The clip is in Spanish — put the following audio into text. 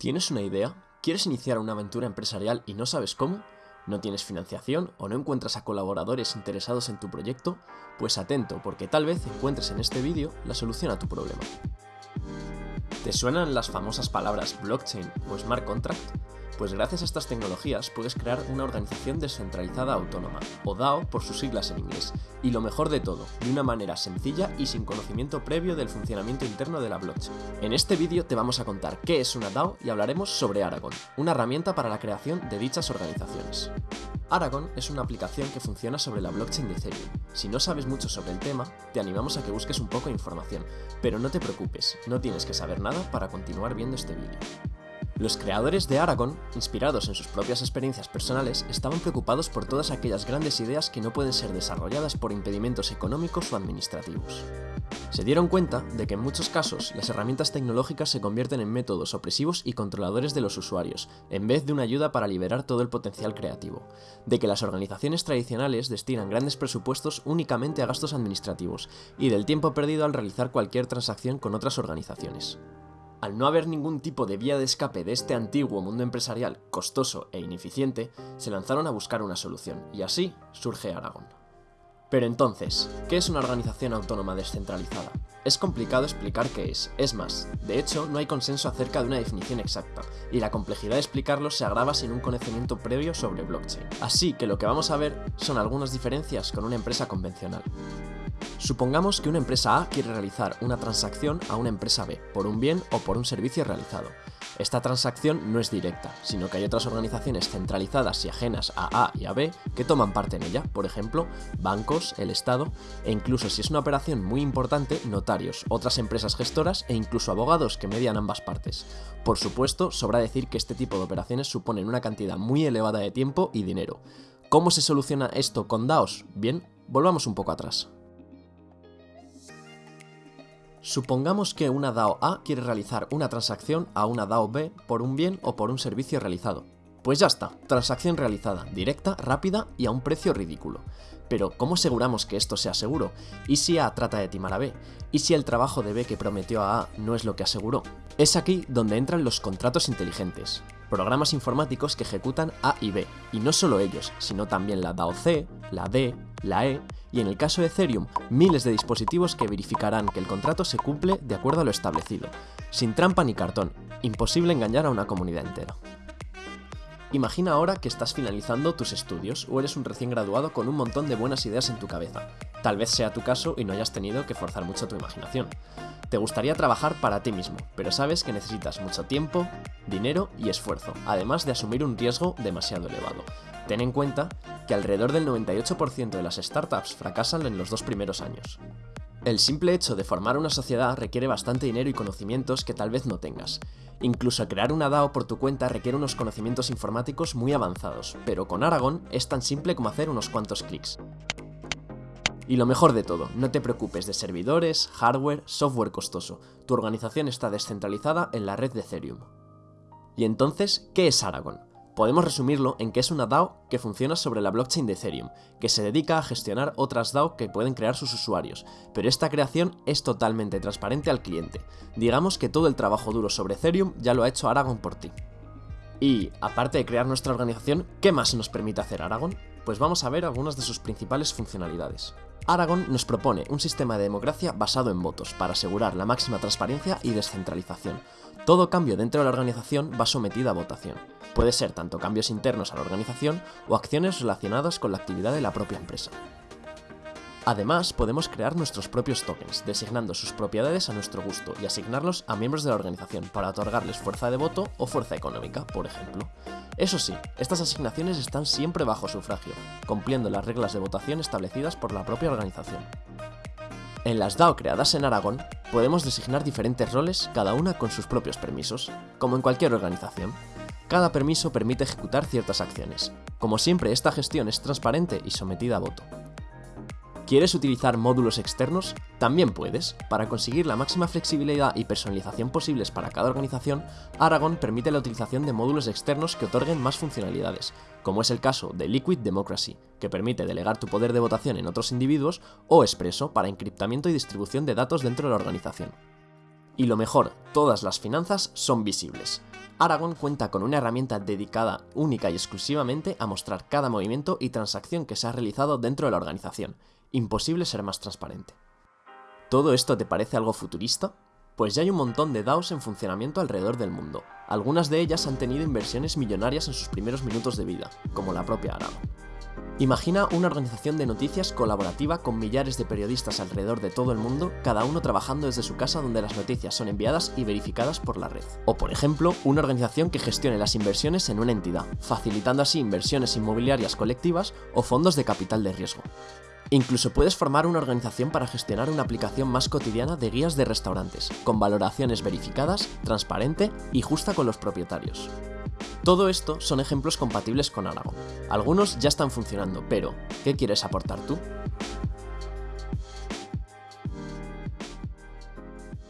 ¿Tienes una idea? ¿Quieres iniciar una aventura empresarial y no sabes cómo? ¿No tienes financiación o no encuentras a colaboradores interesados en tu proyecto? Pues atento, porque tal vez encuentres en este vídeo la solución a tu problema. ¿Te suenan las famosas palabras blockchain o smart contract? Pues gracias a estas tecnologías puedes crear una organización descentralizada autónoma, o DAO por sus siglas en inglés, y lo mejor de todo, de una manera sencilla y sin conocimiento previo del funcionamiento interno de la blockchain. En este vídeo te vamos a contar qué es una DAO y hablaremos sobre Aragon, una herramienta para la creación de dichas organizaciones. Aragon es una aplicación que funciona sobre la blockchain de Ethereum. Si no sabes mucho sobre el tema, te animamos a que busques un poco de información, pero no te preocupes, no tienes que saber nada para continuar viendo este vídeo. Los creadores de Aragon, inspirados en sus propias experiencias personales, estaban preocupados por todas aquellas grandes ideas que no pueden ser desarrolladas por impedimentos económicos o administrativos. Se dieron cuenta de que en muchos casos las herramientas tecnológicas se convierten en métodos opresivos y controladores de los usuarios, en vez de una ayuda para liberar todo el potencial creativo, de que las organizaciones tradicionales destinan grandes presupuestos únicamente a gastos administrativos y del tiempo perdido al realizar cualquier transacción con otras organizaciones. Al no haber ningún tipo de vía de escape de este antiguo mundo empresarial costoso e ineficiente, se lanzaron a buscar una solución, y así surge Aragon. Pero entonces, ¿qué es una organización autónoma descentralizada? Es complicado explicar qué es, es más, de hecho no hay consenso acerca de una definición exacta, y la complejidad de explicarlo se agrava sin un conocimiento previo sobre blockchain. Así que lo que vamos a ver son algunas diferencias con una empresa convencional. Supongamos que una empresa A quiere realizar una transacción a una empresa B, por un bien o por un servicio realizado. Esta transacción no es directa, sino que hay otras organizaciones centralizadas y ajenas a A y a B que toman parte en ella, por ejemplo, bancos, el Estado, e incluso si es una operación muy importante, notarios, otras empresas gestoras e incluso abogados que median ambas partes. Por supuesto, sobra decir que este tipo de operaciones suponen una cantidad muy elevada de tiempo y dinero. ¿Cómo se soluciona esto con DAOs? Bien, volvamos un poco atrás. Supongamos que una DAO A quiere realizar una transacción a una DAO B por un bien o por un servicio realizado. Pues ya está, transacción realizada, directa, rápida y a un precio ridículo. Pero, ¿cómo aseguramos que esto sea seguro? ¿Y si A trata de timar a B? ¿Y si el trabajo de B que prometió a A no es lo que aseguró? Es aquí donde entran los contratos inteligentes, programas informáticos que ejecutan A y B, y no solo ellos, sino también la DAO C, la D, la E, y en el caso de Ethereum, miles de dispositivos que verificarán que el contrato se cumple de acuerdo a lo establecido, sin trampa ni cartón, imposible engañar a una comunidad entera. Imagina ahora que estás finalizando tus estudios o eres un recién graduado con un montón de buenas ideas en tu cabeza. Tal vez sea tu caso y no hayas tenido que forzar mucho tu imaginación. Te gustaría trabajar para ti mismo, pero sabes que necesitas mucho tiempo, dinero y esfuerzo, además de asumir un riesgo demasiado elevado. Ten en cuenta que alrededor del 98% de las startups fracasan en los dos primeros años. El simple hecho de formar una sociedad requiere bastante dinero y conocimientos que tal vez no tengas. Incluso crear una DAO por tu cuenta requiere unos conocimientos informáticos muy avanzados, pero con Aragon es tan simple como hacer unos cuantos clics. Y lo mejor de todo, no te preocupes de servidores, hardware, software costoso, tu organización está descentralizada en la red de Ethereum. ¿Y entonces qué es Aragon? Podemos resumirlo en que es una DAO que funciona sobre la blockchain de Ethereum, que se dedica a gestionar otras DAO que pueden crear sus usuarios, pero esta creación es totalmente transparente al cliente. Digamos que todo el trabajo duro sobre Ethereum ya lo ha hecho Aragon por ti. Y, aparte de crear nuestra organización, ¿qué más nos permite hacer Aragon? Pues vamos a ver algunas de sus principales funcionalidades. Aragon nos propone un sistema de democracia basado en votos para asegurar la máxima transparencia y descentralización. Todo cambio dentro de la organización va sometido a votación. Puede ser tanto cambios internos a la organización o acciones relacionadas con la actividad de la propia empresa. Además, podemos crear nuestros propios tokens, designando sus propiedades a nuestro gusto y asignarlos a miembros de la organización para otorgarles fuerza de voto o fuerza económica, por ejemplo. Eso sí, estas asignaciones están siempre bajo sufragio, cumpliendo las reglas de votación establecidas por la propia organización. En las DAO creadas en Aragón, podemos designar diferentes roles, cada una con sus propios permisos, como en cualquier organización. Cada permiso permite ejecutar ciertas acciones. Como siempre, esta gestión es transparente y sometida a voto. ¿Quieres utilizar módulos externos? También puedes. Para conseguir la máxima flexibilidad y personalización posibles para cada organización, Aragon permite la utilización de módulos externos que otorguen más funcionalidades, como es el caso de Liquid Democracy, que permite delegar tu poder de votación en otros individuos, o Expresso para encriptamiento y distribución de datos dentro de la organización. Y lo mejor, todas las finanzas son visibles. Aragon cuenta con una herramienta dedicada única y exclusivamente a mostrar cada movimiento y transacción que se ha realizado dentro de la organización. Imposible ser más transparente. ¿Todo esto te parece algo futurista? Pues ya hay un montón de DAOs en funcionamiento alrededor del mundo. Algunas de ellas han tenido inversiones millonarias en sus primeros minutos de vida, como la propia Aragon. Imagina una organización de noticias colaborativa con millares de periodistas alrededor de todo el mundo, cada uno trabajando desde su casa donde las noticias son enviadas y verificadas por la red. O por ejemplo, una organización que gestione las inversiones en una entidad, facilitando así inversiones inmobiliarias colectivas o fondos de capital de riesgo. Incluso puedes formar una organización para gestionar una aplicación más cotidiana de guías de restaurantes, con valoraciones verificadas, transparente y justa con los propietarios. Todo esto son ejemplos compatibles con Aragon. Algunos ya están funcionando, pero ¿qué quieres aportar tú?